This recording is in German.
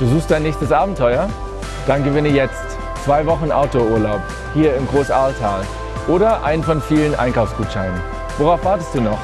Du suchst dein nächstes Abenteuer? Dann gewinne jetzt zwei Wochen Autourlaub hier im Großahrtal oder einen von vielen Einkaufsgutscheinen. Worauf wartest du noch?